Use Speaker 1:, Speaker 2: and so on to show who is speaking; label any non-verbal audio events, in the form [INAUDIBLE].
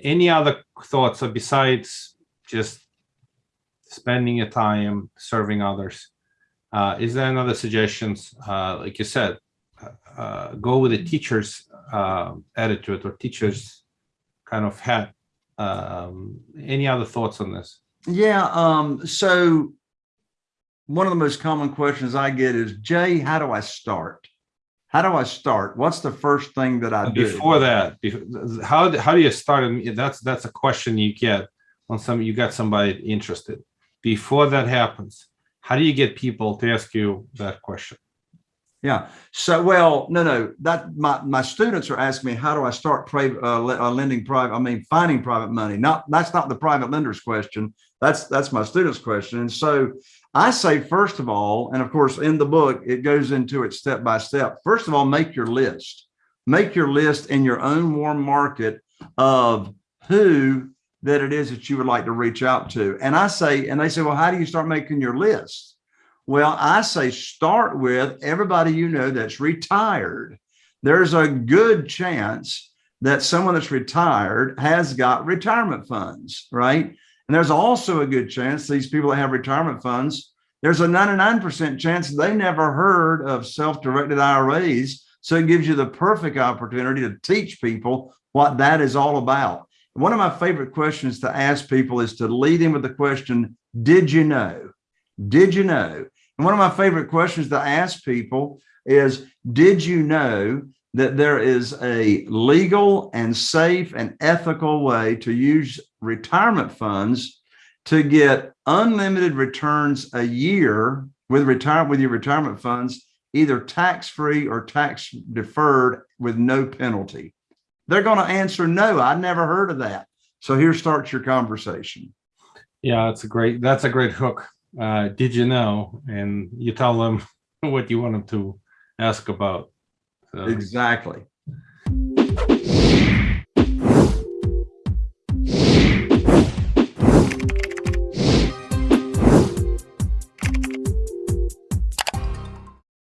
Speaker 1: Any other thoughts besides just spending your time serving others? Uh, is there another suggestions? Uh, like you said, uh, uh, go with the teacher's uh, attitude or teacher's kind of hat. Um, any other thoughts on this?
Speaker 2: Yeah, um, so one of the most common questions I get is, Jay, how do I start? How do I start? What's the first thing that I do?
Speaker 1: Before that, how do- how do you start? That's that's a question you get when some you got somebody interested. Before that happens, how do you get people to ask you that question?
Speaker 2: Yeah. So, well, no, no, that my, my students are asking me, how do I start private, uh, uh, lending private? I mean, finding private money. Not, that's not the private lender's question. That's, that's my students' question. And so I say, first of all, and of course, in the book, it goes into it step by step. First of all, make your list, make your list in your own warm market of who that it is that you would like to reach out to. And I say, and they say, well, how do you start making your list? Well, I say start with everybody you know that's retired. There's a good chance that someone that's retired has got retirement funds, right? And there's also a good chance these people that have retirement funds, there's a 99% chance they never heard of self-directed IRAs. So it gives you the perfect opportunity to teach people what that is all about. One of my favorite questions to ask people is to lead in with the question, did you know? Did you know? And one of my favorite questions to ask people is, did you know that there is a legal and safe and ethical way to use retirement funds to get unlimited returns a year with retire with your retirement funds, either tax-free or tax deferred with no penalty? They're going to answer no. I never heard of that. So here starts your conversation.
Speaker 1: Yeah, that's a great that's a great hook. Uh, did you know? And you tell them [LAUGHS] what you want them to ask about. So,
Speaker 2: Exactly.